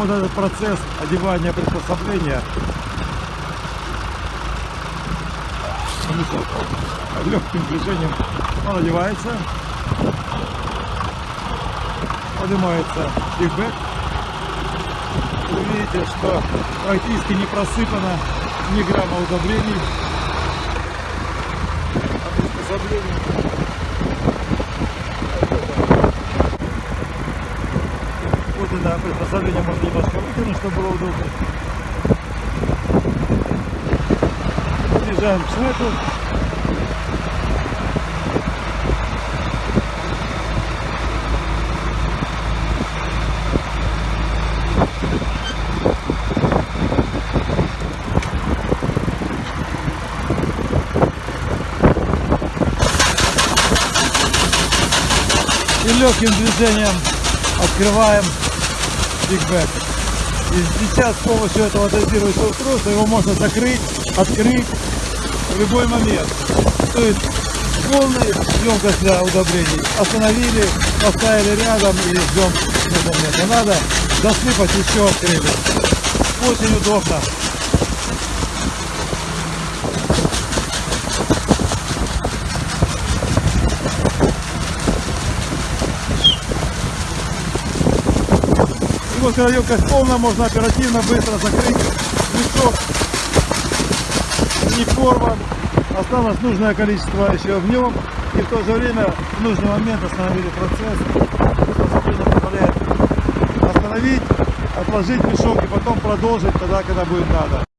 вот этот процесс одевания приспособления легким движением он одевается, поднимается бигбэк. Вы видите, что практически не просыпано ни грамма удобрений. А приспособление Это приспособление можно немножко вытянуть, чтобы было удобно. Подъезжаем к свету. И легким движением открываем бигбэк. И сейчас с помощью этого дозирующего устройства его можно закрыть, открыть в любой момент. То есть полная емкость для удобрений. Остановили, поставили рядом и ждем. Надо засыпать еще открыли. Очень удобно. Вот когда емкость полная, можно оперативно, быстро закрыть мешок. Не порван. Осталось нужное количество еще в нем. И в то же время в нужный момент остановили процесс. Приспособление позволяет остановить, отложить мешок и потом продолжить тогда, когда будет надо.